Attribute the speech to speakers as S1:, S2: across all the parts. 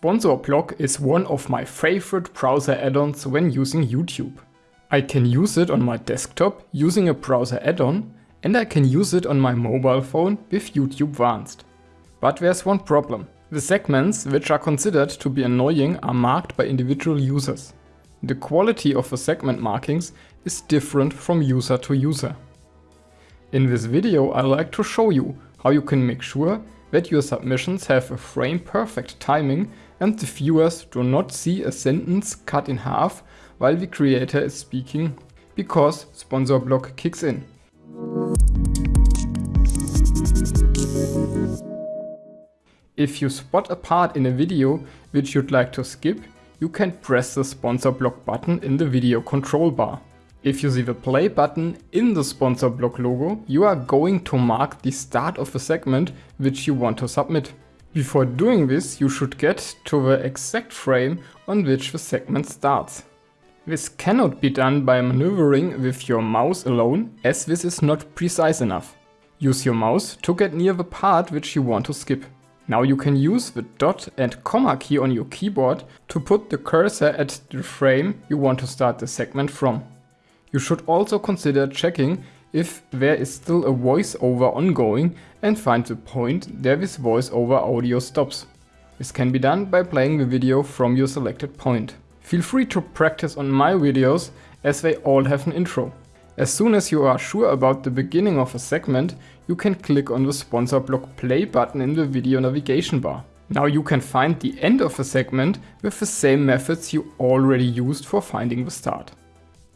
S1: Sponsorblock is one of my favorite browser add-ons when using YouTube. I can use it on my desktop using a browser add-on and I can use it on my mobile phone with YouTube Vanced. But there's one problem. The segments which are considered to be annoying are marked by individual users. The quality of the segment markings is different from user to user. In this video I like to show you how you can make sure that your submissions have a frame perfect timing and the viewers do not see a sentence cut in half while the creator is speaking because sponsor block kicks in. If you spot a part in a video which you'd like to skip, you can press the sponsor block button in the video control bar. If you see the play button in the sponsor block logo, you are going to mark the start of the segment which you want to submit. Before doing this, you should get to the exact frame on which the segment starts. This cannot be done by maneuvering with your mouse alone, as this is not precise enough. Use your mouse to get near the part which you want to skip. Now you can use the dot and comma key on your keyboard to put the cursor at the frame you want to start the segment from. You should also consider checking if there is still a voiceover ongoing and find the point where this voiceover audio stops. This can be done by playing the video from your selected point. Feel free to practice on my videos as they all have an intro. As soon as you are sure about the beginning of a segment, you can click on the sponsor block play button in the video navigation bar. Now you can find the end of a segment with the same methods you already used for finding the start.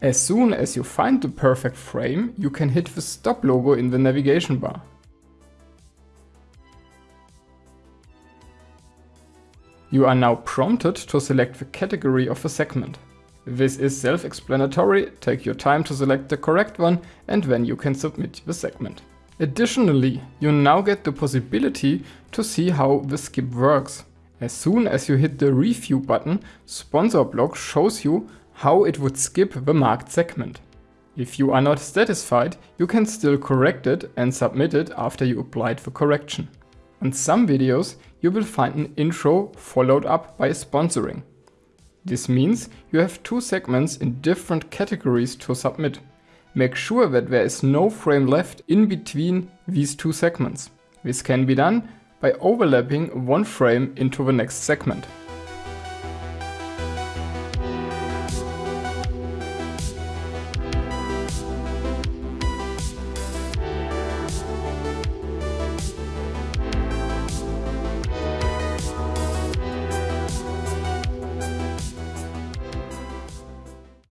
S1: As soon as you find the perfect frame, you can hit the stop logo in the navigation bar. You are now prompted to select the category of a segment. This is self-explanatory, take your time to select the correct one and then you can submit the segment. Additionally, you now get the possibility to see how the skip works. As soon as you hit the review button, Sponsorblock shows you how it would skip the marked segment. If you are not satisfied, you can still correct it and submit it after you applied the correction. On some videos, you will find an intro followed up by sponsoring. This means you have two segments in different categories to submit. Make sure that there is no frame left in between these two segments. This can be done by overlapping one frame into the next segment.